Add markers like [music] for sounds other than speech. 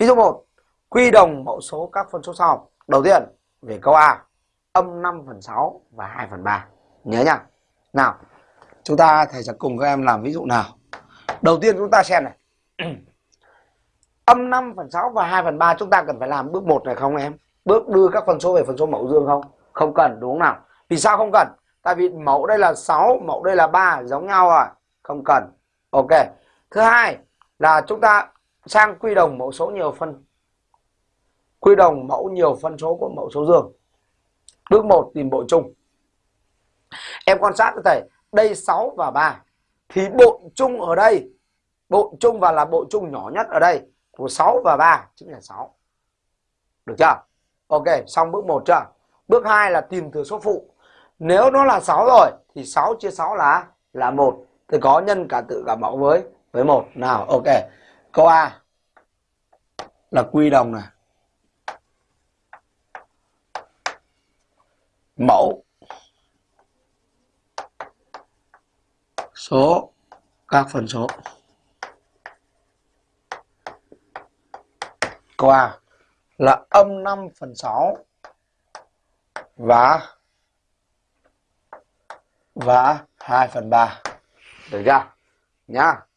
Ví dụ 1, quy đồng mẫu số các phân số sau. Đầu tiên, về câu A, âm 5 phần 6 và 2 phần 3. Nhớ nhá. Nào, chúng ta thầy sẽ cùng các em làm ví dụ nào. Đầu tiên chúng ta xem này. [clears throat] âm 5 phần 6 và 2 phần 3 chúng ta cần phải làm bước 1 này không em? Bước đưa các phân số về phân số mẫu dương không? Không cần đúng không nào? Vì sao không cần? Tại vì mẫu đây là 6, mẫu đây là 3 giống nhau à? Không cần. Ok. Thứ hai là chúng ta sang quy đồng mẫu số nhiều phân. Quy đồng mẫu nhiều phân số của mẫu số dương. Bước 1 tìm bội chung. Em quan sát cho thầy, đây 6 và 3 thì bội chung ở đây, bội chung và là bội chung nhỏ nhất ở đây của 6 và 3 chính là 6. Được chưa? Ok, xong bước 1 chưa? Bước 2 là tìm thừa số phụ. Nếu nó là 6 rồi thì 6 chia 6 là là 1 thì có nhân cả tự cả mẫu với với 1. Nào, ok. Câu A là quy đồng này. Mẫu số các phân số. Câu A là âm 5 phần 6 và và 2 phần 3. Được chưa? Nhá.